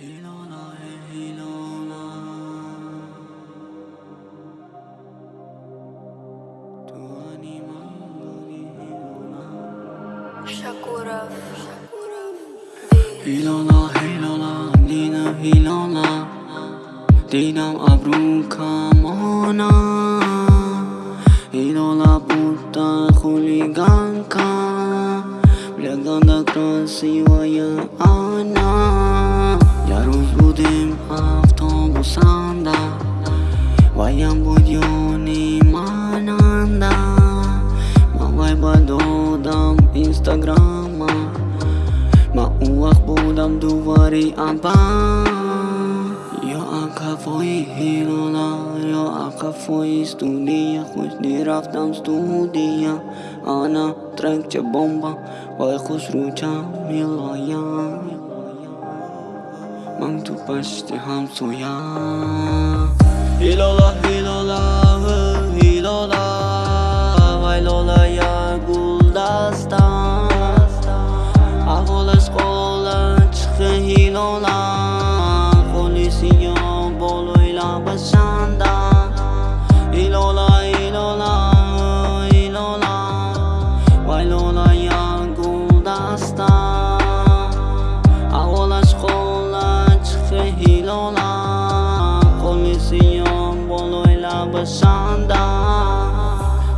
هيلونا هيلونا. تواني مانغولي هيلونا. شاكورا هيلونا هيلونا. دينا هيلونا. دينا أبرو كامونا. هيلونا بوتا خوليغانكا بلغانا كراسي ويا أنا. یه روز بودیم هفت آموزنده وایم بود یونی مننده ما وای با دادم اینستاگراما ما اون وقت بودم دوباری امپن یا اکفایی هیرولا یا اکفایی ستودیا خوش نیرفتم ستودیا آنا ترک چه بمبا. وای خوش رو میلایم Mam tu paște ham soia Ilola, ilola, ilola Vai lola ia gulda asta Avola scola, çıxı ilola Polisi yo boloyla başanda. Ilola, ilola, ilola Vai lola ia лабашанда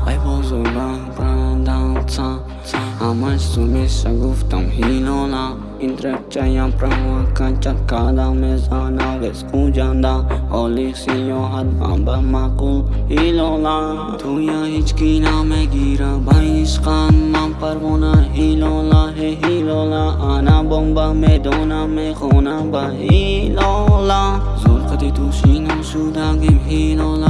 ай бозора прадалца ҳамаш сумеша гуфтам ҳилола ин трекчаям провокачат када мезана вес куҷанда ҳоли сиёҳат манба маъқул ҳилола. Туя ҳички намегира ба ишқан ман парвона ҳилола ҳе ҳилола. Ана бомба медонам мехонам ба ҳилола. Зулқати тушино шудагим ҳилола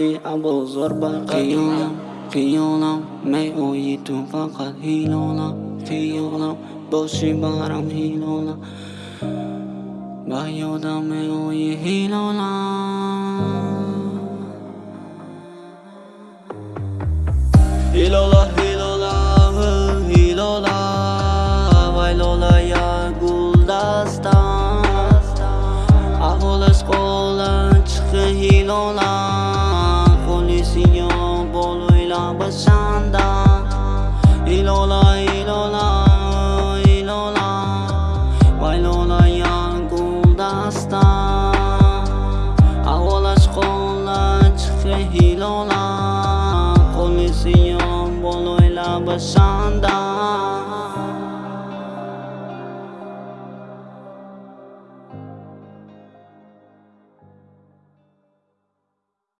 рафти абозор ба қиёлам қиёлам меои ту фақат ҳилола қиёлам боши барам ҳилола ба ёдам меои ҳилола ҳилола başından